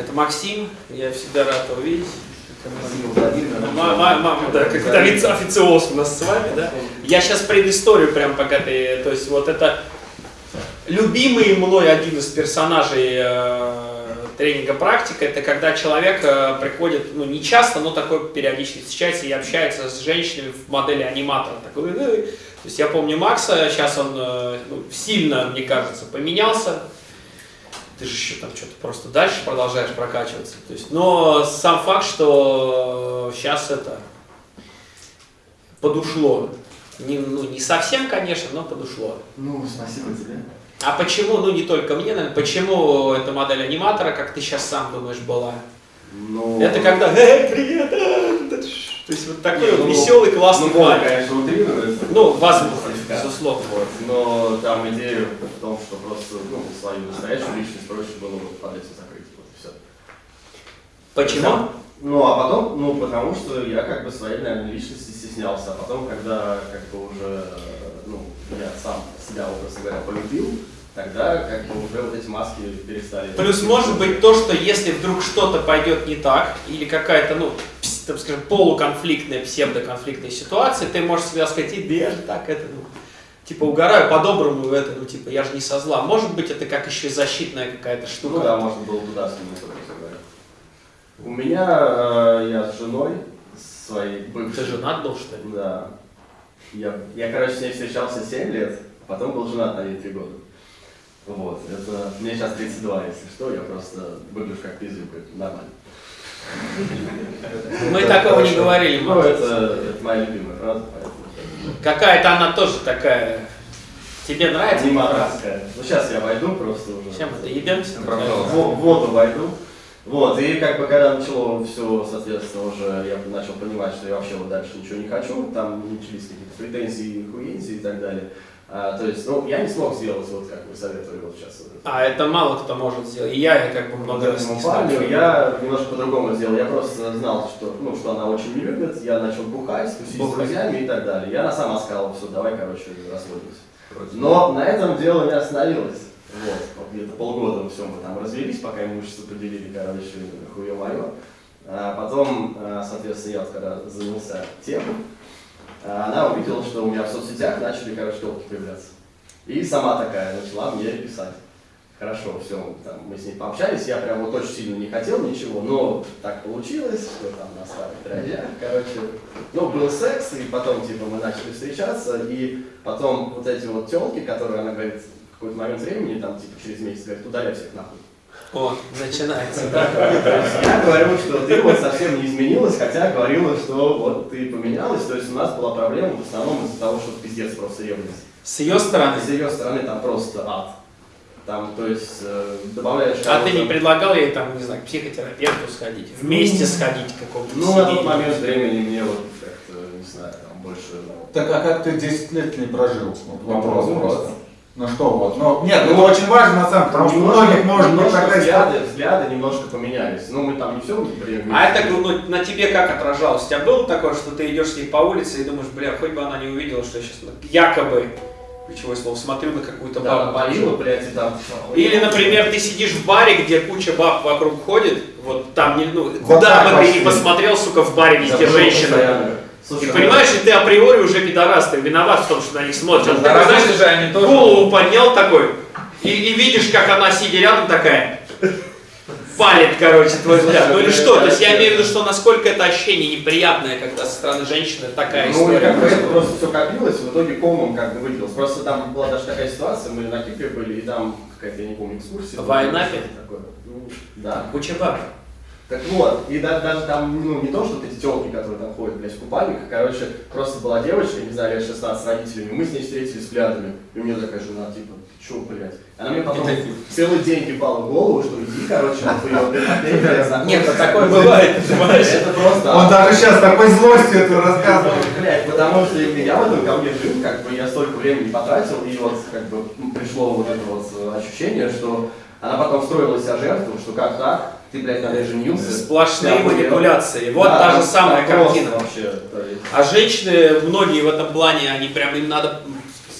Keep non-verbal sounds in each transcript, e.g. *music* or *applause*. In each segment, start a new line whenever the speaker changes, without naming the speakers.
Это Максим, я всегда рад его видеть. Мама, да, как это официоз у нас с вами, да? Я сейчас предысторию прям пока ты, то есть вот это любимый мной один из персонажей э, тренинга практика, это когда человек э, приходит, ну не часто, но такой периодически встречается и общается с женщинами в модели аниматора. Такой, то есть я помню Макса, сейчас он э, ну, сильно, мне кажется, поменялся, ты же еще там что-то просто дальше продолжаешь прокачиваться. То есть, но сам факт, что сейчас это подушло. Не, ну, не совсем, конечно, но подушло.
Ну, спасибо тебе.
А почему, ну не только мне, наверное, почему эта модель аниматора, как ты сейчас сам думаешь, была?
Ну...
Это когда, эй, привет, а, то есть вот такой вот ну, веселый, классный
ну, парень. конечно, утрируется.
Ну, возможно, безусловно.
Вот. Но там идея в том, что просто ну, свою настоящую личность проще было под этим закрыть. Вот и все.
Почему?
Ну, а потом, ну, потому что я как бы своей, наверное, личности стеснялся. А потом, когда как бы уже, ну, я сам себя, образно говоря, полюбил, тогда как бы уже вот эти маски перестали.
Плюс может быть то, что если вдруг что-то пойдет не так, или какая-то, ну, там, скажем, полуконфликтная, псевдоконфликтная ситуация, ты можешь всегда сказать, и я же так это, ну, типа, угораю по-доброму в это, ну, типа, я же не со зла. Может быть, это как еще защитная какая-то штука.
Ну да, можно было туда скинуться, говоря. У меня, э, я с женой, своей
бывшей. Ты женат был, что ли?
Да. Я, я, короче, с ней встречался 7 лет, потом был женат на ней 3 года. Вот, это, мне сейчас 32, если что, я просто выгляжу как пиздюк, нормально.
Мы такого не говорили.
Ну, это, моя любимая фраза.
Какая-то она тоже такая. Тебе нравится?
Аниматорская. Ну сейчас я войду просто уже.
Чем это ебемся?
В воду войду. Вот, и как бы когда начало все, соответственно, уже я начал понимать, что я вообще вот дальше ничего не хочу, там начались какие-то претензии, хуензии и так далее. А, то есть, ну, я не смог сделать, вот как вы советовали вот сейчас.
А это мало кто может сделать. И я, как бы много
раз не парню, Я немножко по-другому сделал. Я просто знал, что, ну, что она очень не любит. Я начал бухать, тусить с друзьями и так далее. Я на сам сказал, все, давай, короче, расходимся. Но на этом дело не остановилось. Вот, где-то полгода все мы там развелись, пока имущество поделили, короче, хуе мое. А потом, а, соответственно, я вот когда занялся тем, а она увидела, что у меня в соцсетях начали, короче, телки появляться. И сама такая начала мне писать. Хорошо, все, там, мы с ней пообщались, я прям вот очень сильно не хотел ничего, но так получилось, что там на старых дрожжах, короче, ну, был секс, и потом, типа, мы начали встречаться, и потом вот эти вот телки, которые она говорит, какой-то момент времени, там, типа, через месяц, говорит, удаляй всех нахуй.
О, начинается. *laughs*
Я говорю, что ты вот совсем не изменилась, хотя говорила, что вот ты поменялась. То есть у нас была проблема в основном из-за того, что пиздец просто ревность.
С ее стороны?
С ее стороны там просто ад. Там, то есть, э, добавляешь...
А ты не предлагал ей, там, не знаю, к психотерапевту сходить, вместе сходить к какому-то
Ну, на тот момент времени мне вот как-то, не знаю, там больше...
Так, а как ты 10 лет не прожил? Вот вопрос ну, просто. Ну что вот, ну нет, ну, это очень важно на самом потому что многих может быть
тогда взгляды, взгляды немножко поменялись. Ну мы там не все время.
А это ну, на тебе как отражалось? У тебя было такое, что ты идешь с ней по улице и думаешь, бля, хоть бы она не увидела, что я сейчас якобы ключевое слово, смотрю на какую-то
бабу. Да, болила, блядь, там.
Или, например, ты сидишь в баре, где куча баб вокруг ходит, вот там, ну, куда бы ты ни посмотрел, сука, в баре везде женщины. Слушай, и понимаешь, и ты априори уже пидорас, ты виноват в том, что на них смотрят. Ну,
такой, знаешь, же они тоже...
голову поднял такой, и, и видишь, как она, сидя рядом, такая, палит, короче, твой взгляд. Ну или что? То есть я имею в виду, что насколько это ощущение неприятное, когда со стороны женщины такая
ну, история. Ну, как бы это просто все копилось, в итоге комом как бы выделилось. Просто там была даже такая ситуация, мы на Кипре были, и там какая-то, я не помню, экскурсия.
В Айнапе?
Ну, да.
Куча баб.
Так вот, и даже, даже там, ну, не то, что эти телки, которые там ходят, блядь, в купальниках, короче, просто была девочка, не знаю, лет 16 с родителями, мы с ней встретились взглядами, и у меня такая жена, типа, чё, блядь. Она мне потом целый день ебала в голову, что иди, короче, вот ее
Нет, такое бывает,
понимаешь? Это просто...
Он даже сейчас такой злостью это рассказывает.
Блядь, потому что я в этом ко мне жил, как бы я столько времени потратил, и вот как бы пришло вот это вот ощущение, что она потом строила себя жертву, что как так, ты, блядь, на женился.
Сплошные манипуляции. Вот да, та же самая картина. Вообще, а женщины, многие в этом плане, они прям, им надо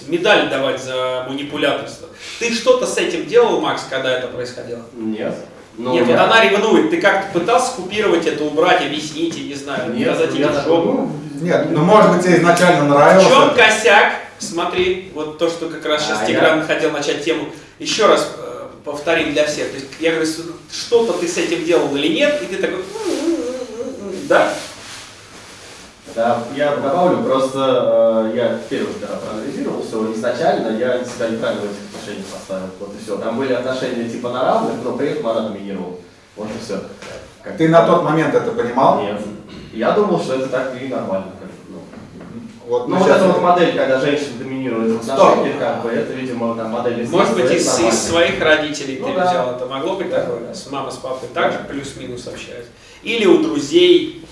медаль давать за манипуляторство. Ты что-то с этим делал, Макс, когда это происходило?
Нет. Но
Нет,
я-
вот она ревнует. Ты как-то пытался купировать это, убрать, объяснить, я не знаю,
Нет,
сказать
я
ей
так-
жопу?
ну,
Нет, ну может быть тебе изначально
В
нравилось.
чем
это.
косяк? Смотри, вот то, что как раз сейчас
А,
Тигран хотел начать тему. Еще раз э, повторим для всех. То есть, я говорю, что-то ты с этим делал или нет, и ты такой, да?
Да, я добавлю, просто э, я первый когда проанализировал все, изначально я себя неправильно в этих отношениях поставил. Вот и все. Там были отношения типа на равных, но при этом она доминировала. Вот и все.
Ты на тот момент это понимал?
Нет. Я думал, что это так и нормально. Ну.
Вот
Ну, вот эта вот модель, когда женщина доминирует в
Стоп.
отношениях, как бы, это, видимо, там модель из
Может быть, из, из своих родителей
Ну
ты
да.
взял это. Могло быть такое? С мамой, с папой также плюс-минус общались? Или у друзей?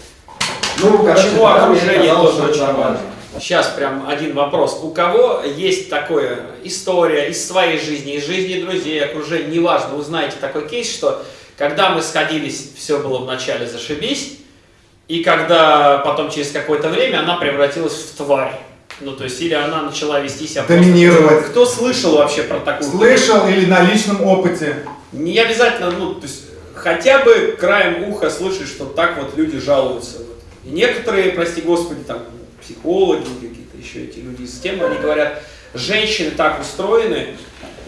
Ну, короче,
окружение
казалось,
тоже очень важно? Сейчас прям один вопрос. У кого есть такое история из своей жизни, из жизни друзей, окружения, неважно, вы знаете такой кейс, что когда мы сходились, все было вначале зашибись, и когда потом через какое-то время она превратилась в тварь. Ну, то есть, или она начала вести себя просто-
Доминировать.
Кто слышал вообще про такую?
Слышал или на личном опыте?
Не обязательно, ну, то есть, хотя бы краем уха слышать, что так вот люди жалуются. Вот. И некоторые, прости господи, там, психологи, какие-то еще эти люди из темы, они говорят, женщины так устроены,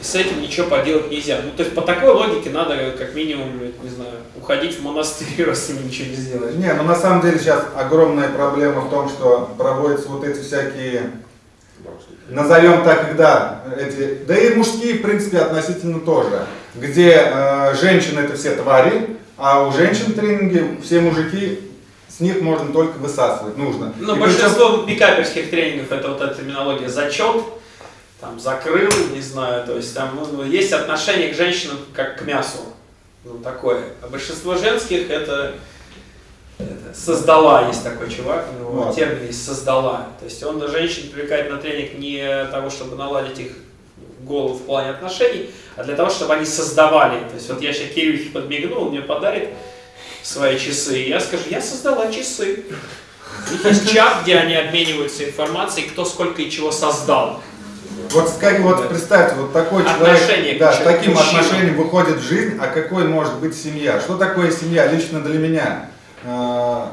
и с этим ничего поделать нельзя. Ну, то есть, по такой логике надо, как минимум, не знаю, уходить в монастырь, *laughs* раз ничего не сделаешь.
Не, ну на самом деле сейчас огромная проблема в том, что проводятся вот эти всякие, назовем так, когда эти, да и мужские, в принципе, относительно тоже, где э, женщины это все твари, а у женщин в тренинге все мужики, с них можно только высасывать, нужно.
Ну,
И причем-
большинство пикаперских тренингов это вот эта терминология зачет, там закрыл, не знаю, то есть там ну, есть отношение к женщинам как к мясу, ну такое. А большинство женских это, это создала, есть такой чувак, у него
Вот.
термин есть создала. То есть он женщин привлекает на тренинг не того, чтобы наладить их голову в плане отношений, а для того, чтобы они создавали. То есть вот я сейчас Кирюхе подмигнул, он мне подарит свои часы, и я скажу, я создала часы. У них есть чат, где они обмениваются информацией, кто сколько и чего создал.
Вот, как, вот представьте, вот такой
Отношение
человек, да, с таким
мужчина.
отношением выходит в жизнь, а какой может быть семья? Что такое семья лично для меня? Э,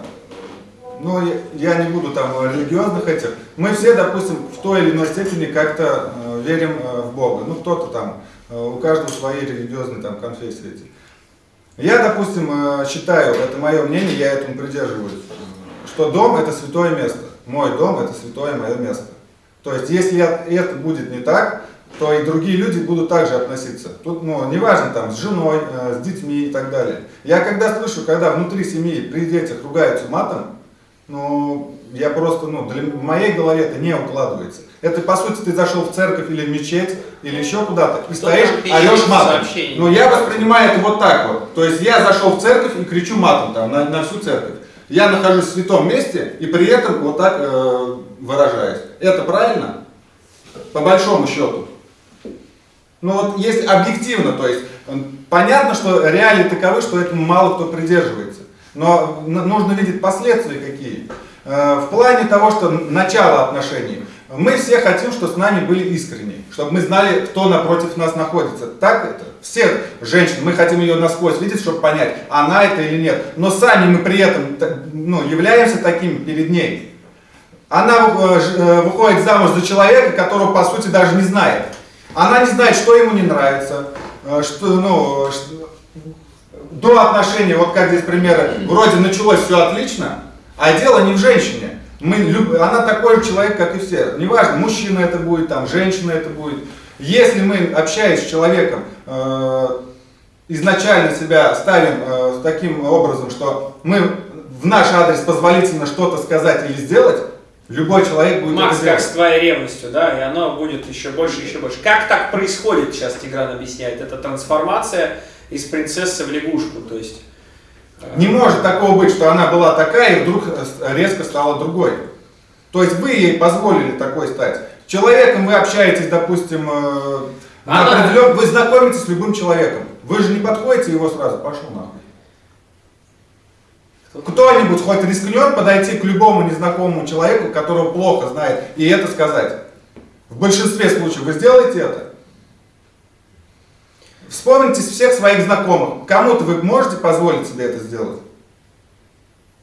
Ну, я, не буду там религиозных этих. Мы все, допустим, в той или иной степени как-то э, верим э, в Бога. Ну, кто-то там, э, у каждого свои религиозные там конфессии эти. Я, допустим, считаю, это мое мнение, я этому придерживаюсь, что дом это святое место. Мой дом это святое мое место. То есть, если это будет не так, то и другие люди будут также относиться. Тут, ну, неважно, там, с женой, э, с детьми и так далее. Я когда слышу, когда внутри семьи при детях ругаются матом, ну, я просто, ну, для, в моей голове это не укладывается. Это, по сути, ты зашел в церковь или в мечеть, или еще куда-то, и
Кто
стоишь, орешь матом.
сообщения?
Ну, я воспринимаю это вот так вот. То есть, я зашел в церковь и кричу матом там, на, на всю церковь. Я нахожусь в святом месте и при этом вот так э, выражаюсь. Это правильно? По большому счету. Ну вот если объективно, то есть понятно, что реалии таковы, что этому мало кто придерживается. Но нужно видеть последствия какие. Э, В плане того, что начало отношений. Мы все хотим, чтобы с нами были искренни, чтобы мы знали, кто напротив нас находится. Так это? Все женщины, мы хотим ее насквозь видеть, чтобы понять, она это или нет. Но сами мы при этом ну, являемся такими перед ней. Она э, э, выходит замуж за человека, которого по сути даже не знает. Она не знает, что ему не нравится, э, что, ну, что- до отношений, вот как здесь примеры, вроде началось все отлично, а дело не в женщине. Мы, она такой же человек, как и все. Неважно, мужчина это будет, там, женщина это будет. Если мы, общаясь с человеком, э, изначально себя ставим э, таким образом, что мы в наш адрес позволительно что-то сказать или сделать, любой человек будет
Макс,
это
как с твоей ревностью, да, и оно будет еще больше, еще больше. Как так происходит, сейчас Тигран объясняет, это трансформация из принцессы в лягушку, то есть... э,
Не может такого быть, что она была такая и вдруг э, резко стала другой. То есть вы ей позволили такой стать. С человеком вы общаетесь, допустим, э, на
Она-
определен- вы знакомитесь с любым человеком. Вы же не подходите его сразу, пошел нахуй. Кто-нибудь хоть рискнет подойти к любому незнакомому человеку, которого плохо знает, и это сказать. В большинстве случаев вы сделаете это? Вспомните всех своих знакомых. Кому-то вы можете позволить себе это сделать?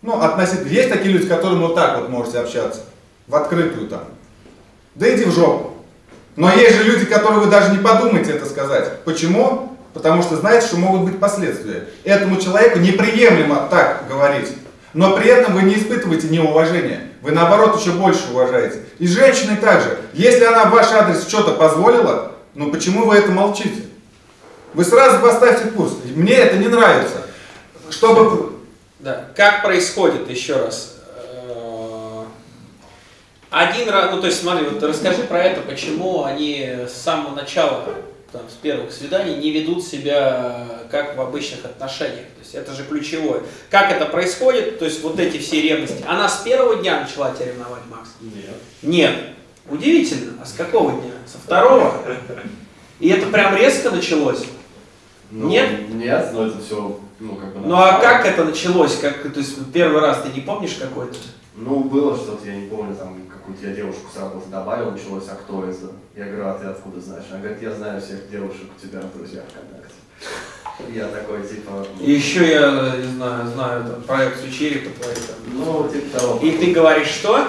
Ну, относительно. Есть такие люди, с которыми вот так вот можете общаться. В открытую там. Да иди в жопу. Но есть же люди, которые вы даже не подумаете это сказать. Почему? Потому что знаете, что могут быть последствия. Этому человеку неприемлемо так говорить. Но при этом вы не испытываете неуважения. Вы наоборот еще больше уважаете. И с женщиной также. Если она в ваш адрес что-то позволила, ну почему вы это молчите? Вы сразу поставьте курс. Мне это не нравится. Чтобы...
Да. Как происходит, еще раз. Э, Один раз, ну то есть смотри, вот расскажи про это, почему они с самого начала, там, с первых свиданий не ведут себя как в обычных отношениях. То есть это же ключевое. Как это происходит, то есть вот эти все ревности. Она с первого дня начала тебя ревновать, Макс?
Нет.
Нет. Удивительно. А с какого дня? Со второго? И это прям резко началось?
Ну,
Нет?
Нет, но это все, ну, как бы...
Ну а как это началось? Как, то есть первый раз ты не помнишь какой-то?
Ну, было что-то, я не помню, там, какую-то я девушку с работы добавил, началось, а кто это? Я говорю, а ты откуда знаешь? Она говорит, я знаю всех девушек у тебя в друзьях ВКонтакте. Я такой, типа...
И еще я, не знаю, знаю там, проекцию черепа твоей там.
Ну, типа того.
И ты говоришь, что?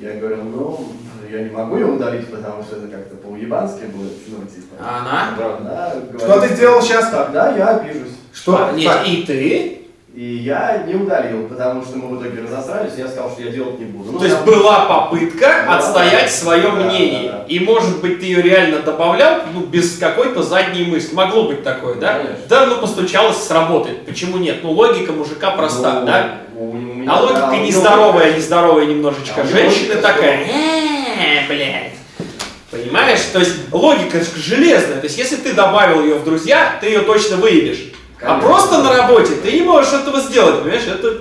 Я говорю, ну, я не могу ее удалить, потому что это как-то по-уебански будет, ну, типа...
А она?
Она говорит,
Что ты сделал сейчас?
Тогда я обижусь.
Что?
А, нет,
Так,
и ты?
И я не удалил, потому что мы в итоге разосрались, я сказал, что я делать не буду. Ну,
То есть была попытка
Да,
отстоять
да.
свое
Да,
мнение.
да, да.
И может быть ты ее реально добавлял, ну, без какой-то задней мысли. Могло быть такое, да?
Конечно.
Да, ну постучалось, сработает. Почему нет? Ну, логика мужика проста,
Ну,
да?
у- меня-
А логика
да, у него-
нездоровая, нездоровая немножечко.
А
Женщина такая, «Э, блядь. Понимаешь? То есть логика же железная. То есть если ты добавил ее в друзья, ты ее точно выявишь. А
Конечно.
просто на работе ты не можешь этого сделать, понимаешь? Это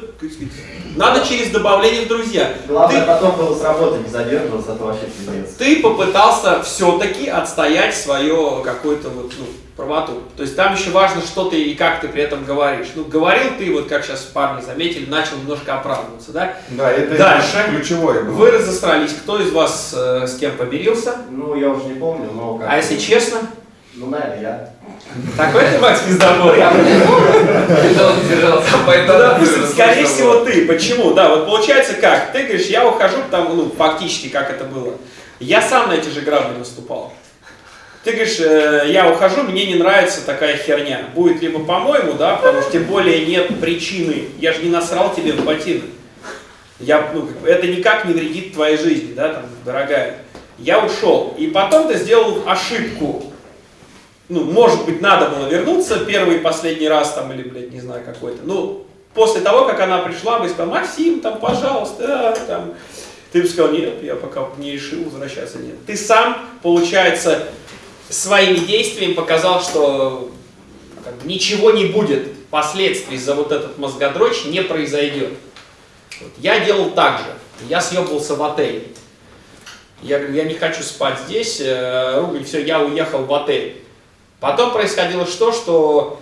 надо через добавление в друзья.
Главное
Ты,
потом было с работы не задерживаться, а то вообще пиздец.
ты попытался все-таки отстоять свое какую-то вот, ну, правоту. То есть там еще важно, что ты и как ты при этом говоришь. Ну, говорил ты, вот как сейчас парни заметили, начал немножко оправдываться, да?
Да, это
Дальше.
ключевое было.
Вы разосрались. Кто из вас э, с кем помирился?
Ну, я уже не помню, но как
А если честно?
Ну, наверное, я.
Такой ты, Макс, пиздобор? Я
он держался, поэтому...
допустим, скорее всего ты. Почему? Да, вот получается как? Ты говоришь, я ухожу, там, ну, фактически, как это было. Я сам на эти же грабли наступал. Ты говоришь, э, я ухожу, мне не нравится такая херня. Будет либо по-моему, да, потому что тем более нет причины. Я же не насрал тебе в ботинок. Я, ну, это никак не вредит твоей жизни, да, там, дорогая. Я ушел. И потом ты сделал ошибку. Ну, может быть, надо было вернуться первый и последний раз, там, или, блядь, не знаю, какой-то. Ну, после того, как она пришла, бы и сказал, Максим, там, пожалуйста, да, там. Ты бы сказал, нет, я пока не решил возвращаться, нет. Ты сам, получается, своими действиями показал, что как ничего не будет, последствий за вот этот мозгодрочь не произойдет. Вот. Я делал так же. Я съебался в отель. Я говорю, я не хочу спать здесь, э, все, я уехал в отель. Потом происходило что, что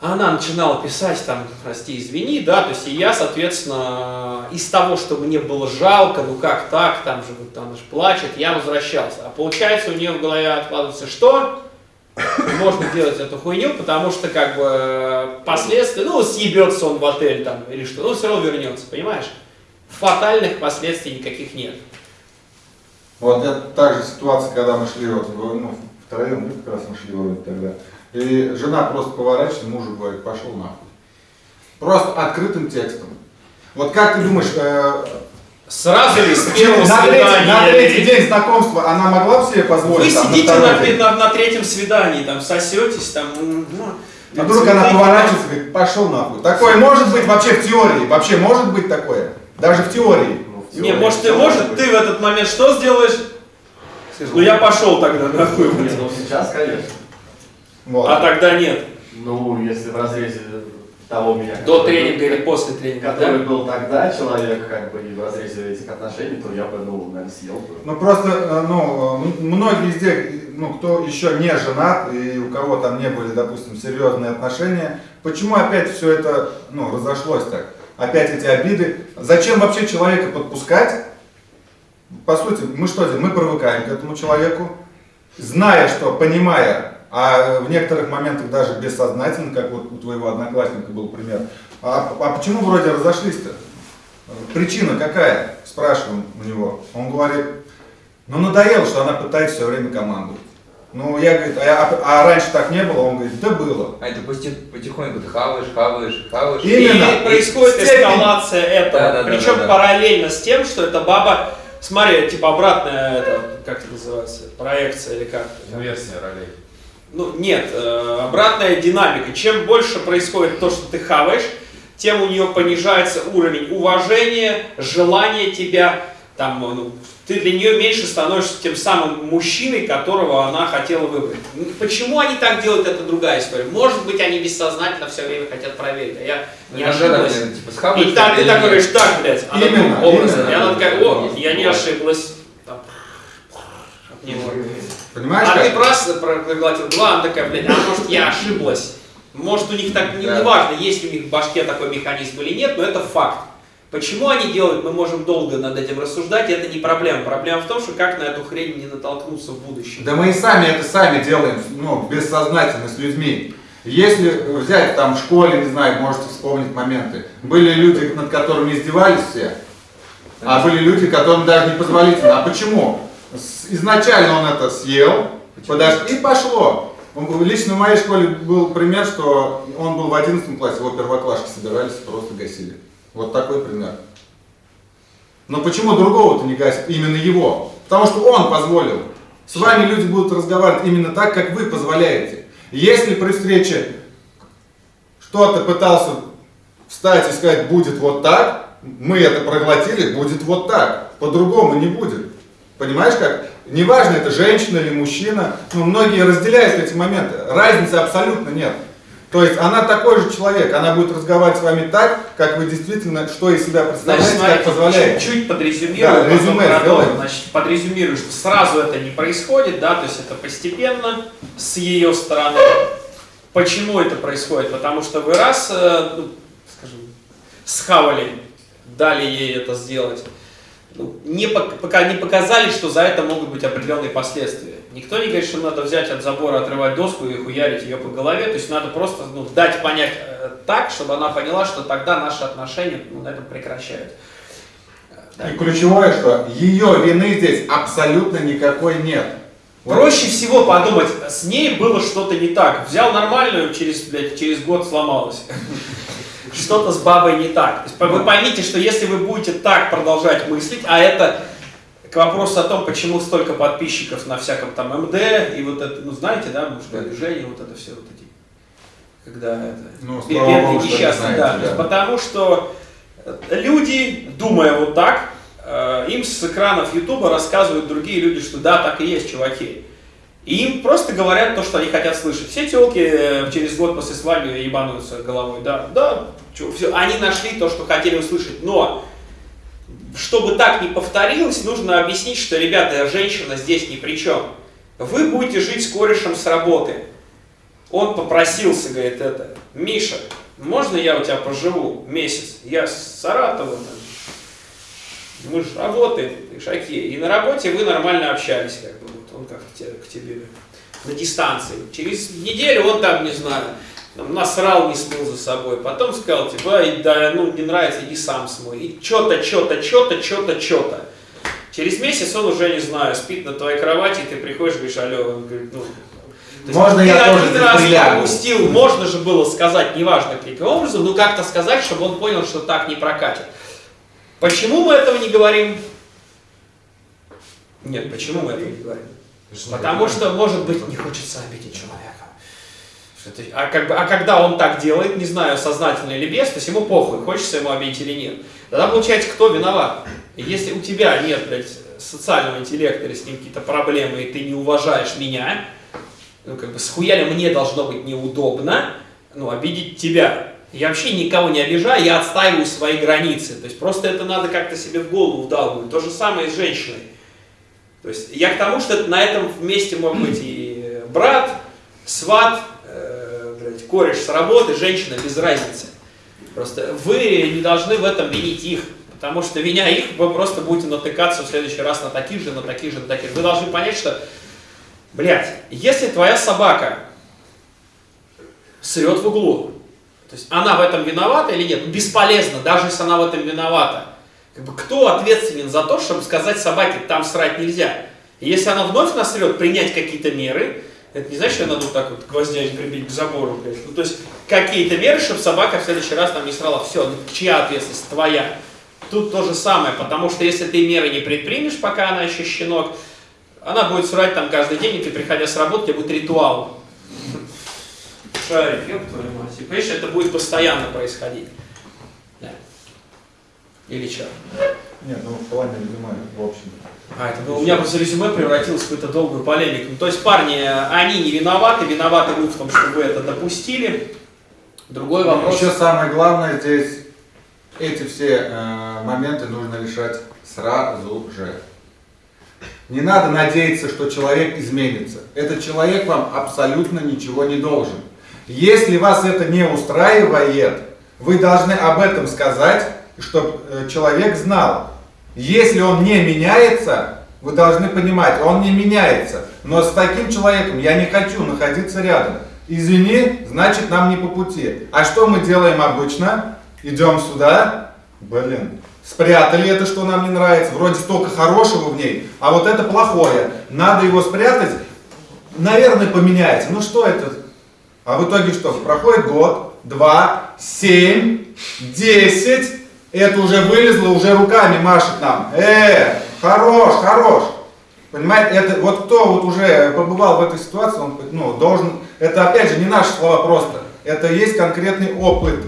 она начинала писать там, прости, извини, да, то есть и я, соответственно, из того, что мне было жалко, ну как так, там же она же плачет, я возвращался. А получается у нее в голове откладывается что? Можно делать эту хуйню, потому что как бы последствия, ну съебется он в отель там или что, ну все равно вернется, понимаешь? Фатальных последствий никаких нет.
Вот это та же ситуация, когда мы шли вот, ну, втроем, ну, как раз мы шли вроде тогда. И жена просто поворачивается, мужу говорит, пошел нахуй. Просто открытым текстом. Вот как ты думаешь, э,
Сразу ли с первого
на, третий, на
свидания?
третий день знакомства она могла бы себе
Вы
позволить? там,
сидите на,
день?
на- на третьем свидании, там сосетесь, там. м, ну,
А
там
вдруг она поворачивается и говорит, пошел нахуй. Такое может быть вообще в теории. Вообще может быть такое. Даже в теории.
Ну, в
Не,
теории
может, ты,
всё
может,
быть.
ты в этот момент что сделаешь? Ну я пошел тогда нахуй.
Не, ну сейчас, конечно.
А тогда нет.
Ну, если в разрезе того меня...
До
который
тренинга или после тренинга,
Который
да?
был тогда человек, как бы, и в разрезе этих отношений, то я бы, ну, наверное, съел бы.
Ну просто, э, ну, многие из тех, ну, кто еще не женат и у кого там не были, допустим, серьезные отношения, почему опять все это, ну, разошлось так? Опять эти обиды. Зачем вообще человека подпускать? По сути, мы что делаем? Мы привыкаем к этому человеку, зная, что, понимая, а в некоторых моментах даже бессознательно, как вот у твоего одноклассника был пример. А, а почему вроде разошлись-то? Причина какая? Спрашиваем у него. Он говорит, ну надоело, что она пытается все время командовать. Ну, я, говорит, а, а, а раньше так не было? Он говорит, да было.
А это поти- потихоньку ты хаваешь, хаваешь, хаваешь.
Именно.
И происходит эскалация этого.
Да, да, да,
Причем
да, да.
параллельно с тем, что эта баба, смотри, типа обратная, это, как это называется, проекция или как?
Инверсия ролей.
Ну, нет, э, обратная динамика. Чем больше происходит то, что ты хаваешь, тем у нее понижается уровень уважения, желания тебя, там, ну, ты для нее меньше становишься тем самым мужчиной, которого она хотела выбрать. М, Почему они так делают, это другая история. Может быть, они бессознательно все время хотят проверить, а я не ошиблась.
типа,
И так ты так говоришь, так, блядь, она
Именно,
образ.
именно.
И она такая, о, я не ошиблась. Не может.
Понимаешь,
А ты
как?
раз проглотил два, она такая, блядь, а может я ошиблась? Может у них так, не,
Да.
важно, есть у них в башке такой механизм или нет, но это факт. Почему они делают, мы можем долго над этим рассуждать, это не проблема. Проблема в том, что как на эту хрень не натолкнуться в будущем.
Да мы и сами это сами делаем, ну, бессознательно с людьми. Если взять там в школе, не знаю, можете вспомнить моменты, были люди, над которыми издевались все, а были люди, которым даже не позволительно. А почему? Изначально он это съел, подож- и пошло. Лично в моей школе был пример, что он был в 11 классе, его первоклашки собирались, просто гасили. Вот такой пример. Но почему другого-то не гасят? Именно его. Потому что он позволил. С вами люди будут разговаривать именно так, как вы позволяете. Если при встрече что-то пытался встать и сказать, будет вот так, мы это проглотили, будет вот так. По-другому не будет. Понимаешь как? Неважно, это женщина или мужчина, но многие разделяют эти моменты. Разницы абсолютно нет. То есть она такой же человек, она будет разговаривать с вами так, как вы действительно, что из себя
Значит,
представляете, как
смотрите,
позволяете.
чуть-чуть
Да,
подрезюмирую, потом
резюме.
Значит, подрезюмирую, что сразу это не происходит, да, то есть это постепенно с ее стороны. Почему это происходит? Потому что вы раз, э, ну, скажем, схавали, дали ей это сделать, ну, не, пок- пока не показали, что за это могут быть определенные последствия. Никто не говорит, что надо взять от забора, отрывать доску и хуярить ее по голове. То есть надо просто ну, дать понять э, так, чтобы она поняла, что тогда наши отношения ну, на этом прекращают. Да.
И ключевое, что ее вины здесь абсолютно никакой нет.
Проще всего подумать, с ней было что-то не так. Взял нормальную, через, блядь, через год сломалась. *laughs* Что-то с бабой не так. Вы поймите, что если вы будете так продолжать мыслить, а это к вопросу о том, почему столько подписчиков на всяком там МД и вот это, ну знаете, да, мужское движение, вот это все вот эти, когда это,
Ну,
бедные несчастные, да.
да.
Потому что э, люди, думая вот так, э, им с экранов Ютуба рассказывают другие люди, что да, так и есть, чуваки. И им просто говорят то, что они хотят слышать. Все телки э, через год после свадьбы ебанутся головой. Да, да, чё, всё. они нашли то, что хотели услышать. Но, чтобы так не повторилось, нужно объяснить, что, ребята, женщина здесь ни при чем. Вы будете жить с корешем с работы. Он попросился, говорит, это, Миша, можно я у тебя поживу месяц? Я с Саратова, там. мы же работаем, ты ж окей. И на работе вы нормально общались, как бы, вот он как-то те- к тебе на дистанции. Через неделю он там, не знаю, там, насрал, не смыл за собой. Потом сказал, типа, «Ай, да, ну, не нравится, иди сам смой. И что-то, что-то, что-то, что-то, что-то. Через месяц он уже, не знаю, спит на твоей кровати, и ты приходишь, говоришь, алло, он говорит, ну... то есть
Можно
ты
я тоже
один
здесь
раз
прилягу?
пропустил, можно же было сказать, неважно каким образом, но как-то сказать, чтобы он понял, что так не прокатит. Почему мы этого не говорим? Нет, почему мы этого не говорим? Потому что, может быть, не хочется обидеть человека. А, как бы, а когда он так делает, не знаю, сознательно или без, то есть ему похуй, хочется ему обидеть или нет. Тогда получается, кто виноват? Если у тебя нет, блядь, социального интеллекта или с ним какие-то проблемы, и ты не уважаешь меня, ну, как бы, схуяли мне должно быть неудобно, ну, обидеть тебя. Я вообще никого не обижаю, я отстаиваю свои границы. То есть просто это надо как-то себе в голову вдалбывать. То же самое и с женщиной. То есть я к тому, что на этом вместе может быть и брат, сват, блядь, кореш с работы, женщина, без разницы. Просто вы не должны в этом винить их, потому что виня их, вы просто будете натыкаться в следующий раз на таких же, на таких же, на таких же. Вы должны понять, что, блядь, если твоя собака срет в углу. То есть она в этом виновата или нет? Бесполезно, даже если она в этом виновата. Как бы, кто ответственен за то, чтобы сказать собаке, там срать нельзя? Если она вновь насрет, принять какие-то меры, это не значит, что надо вот так вот гвоздями прибить к забору. Блядь. Ну, то есть какие-то меры, чтобы собака в следующий раз там не срала. Все, ну, чья ответственность? Твоя. Тут то же самое, потому что если ты меры не предпримешь, пока она еще щенок, она будет срать там каждый день, и ты, приходя с работы, у будет ритуал. Шарик, ёб твою мать. И, понимаешь, это будет постоянно происходить. Да. Или что?
Нет, ну в плане резюме, в общем.
А, это было- у меня просто резюме превратилось в какую-то долгую полемику. Ну, то есть, парни, они не виноваты, виноваты вы в том, что вы это допустили. Другой вопрос.
Еще самое главное здесь, эти все э, моменты нужно решать сразу же. Не надо надеяться, что человек изменится. Этот человек вам абсолютно ничего не должен. Если вас это не устраивает, вы должны об этом сказать, чтобы человек знал. Если он не меняется, вы должны понимать, он не меняется. Но с таким человеком я не хочу находиться рядом. Извини, значит нам не по пути. А что мы делаем обычно? Идем сюда, блин, спрятали это, что нам не нравится. Вроде столько хорошего в ней, а вот это плохое. Надо его спрятать, наверное, поменяется. Ну что это? А в итоге что? Проходит год, два, семь, десять. Это уже вылезло, уже руками машет нам. Э, хорош, хорош. Понимаете, это вот кто вот уже побывал в этой ситуации, он ну, должен, это опять же не наши слова просто, это есть конкретный опыт.